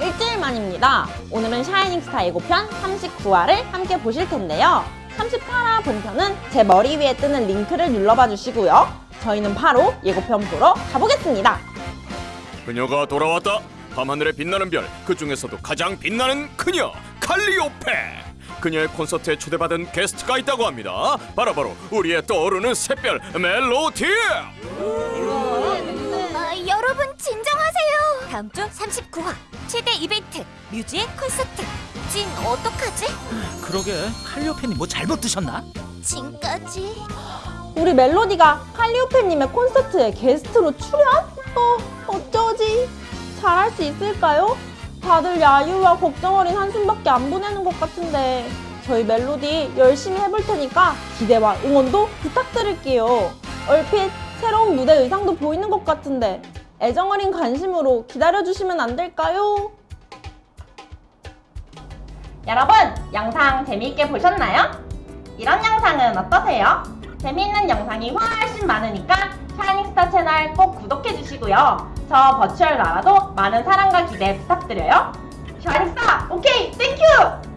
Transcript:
일주일 만입니다. 오늘은 샤이닝스타 예고편 39화를 함께 보실 텐데요. 38화 본편은 제 머리 위에 뜨는 링크를 눌러봐 주시고요. 저희는 바로 예고편 보러 가보겠습니다. 그녀가 돌아왔다. 밤하늘에 빛나는 별, 그 중에서도 가장 빛나는 그녀 칼리오페. 그녀의 콘서트에 초대받은 게스트가 있다고 합니다. 바로 바로 우리의 떠오르는 샛별 멜로디. 다음 주 39화 최대 이벤트 뮤지의 콘서트. 진 어떡하지? 그러게 칼리오펜이 뭐 잘못 드셨나? 진까지. 우리 멜로디가 칼리오페님의 콘서트에 게스트로 출연? 어, 어쩌지? 잘할 수 있을까요? 다들 야유와 걱정 어린 한숨밖에 안 보내는 것 같은데 저희 멜로디 열심히 해볼 테니까 기대와 응원도 부탁드릴게요. 얼핏 새로운 무대 의상도 보이는 것 같은데 애정 어린 관심으로 기다려주시면 안 될까요? 여러분, 영상 재미있게 보셨나요? 이런 영상은 어떠세요? 재미있는 영상이 훨씬 많으니까 샤이닝스타 채널 꼭 구독해주시고요. 저 virtual 나라도 많은 사랑과 기대 부탁드려요. 샤이닝스타, okay, thank you!